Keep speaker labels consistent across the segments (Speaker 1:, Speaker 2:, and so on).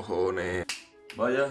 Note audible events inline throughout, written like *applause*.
Speaker 1: cojones. Vaya.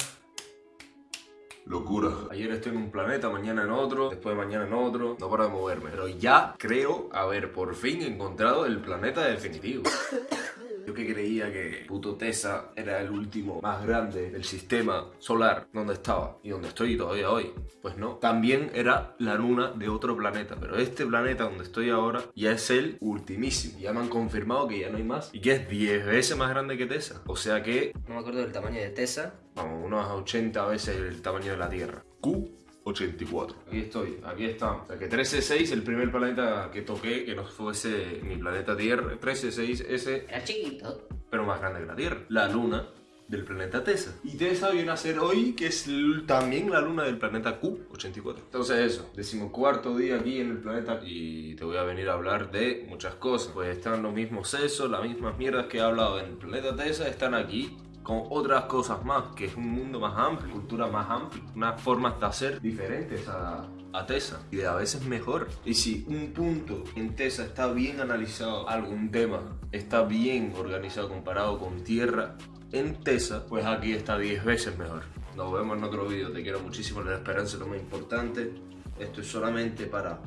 Speaker 1: Locura. Ayer estoy en un planeta, mañana en otro, después de mañana en otro. No para de moverme. Pero ya creo haber por fin encontrado el planeta definitivo. *coughs* Yo que creía que puto Tesa era el último más grande del sistema solar donde estaba y donde estoy todavía hoy. Pues no, también era la luna de otro planeta, pero este planeta donde estoy ahora ya es el ultimísimo. Ya me han confirmado que ya no hay más y que es 10 veces más grande que Tesa. O sea que...
Speaker 2: No me acuerdo del tamaño de Tesa.
Speaker 1: Vamos, unos 80 veces el tamaño de la Tierra. Q 84. Aquí estoy, aquí estamos. O sea que 136, el primer planeta que toqué, que no fuese mi planeta Tierra, 136 ese...
Speaker 2: Era chiquito.
Speaker 1: Pero más grande que la Tierra. La luna del planeta Tesa. Y Tesa viene a ser hoy, que es también la luna del planeta Q84. Entonces eso, decimocuarto día aquí en el planeta y te voy a venir a hablar de muchas cosas. Pues están los mismos sesos, las mismas mierdas que he hablado en el planeta Tesa, están aquí con otras cosas más, que es un mundo más amplio, cultura más amplia, unas formas de hacer diferentes a, a TESA y de a veces mejor. Y si un punto en TESA está bien analizado, algún tema está bien organizado comparado con Tierra, en TESA, pues aquí está 10 veces mejor. Nos vemos en otro vídeo, te quiero muchísimo, la esperanza es lo más importante. Esto es solamente para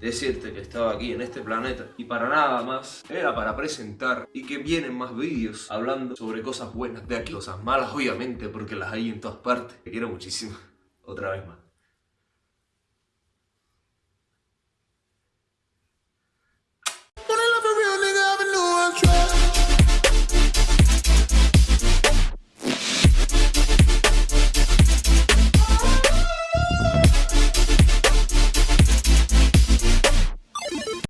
Speaker 1: decirte que estaba aquí en este planeta y para nada más era para presentar y que vienen más vídeos hablando sobre cosas buenas de aquí, cosas malas obviamente porque las hay en todas partes. Te quiero muchísimo, otra vez más.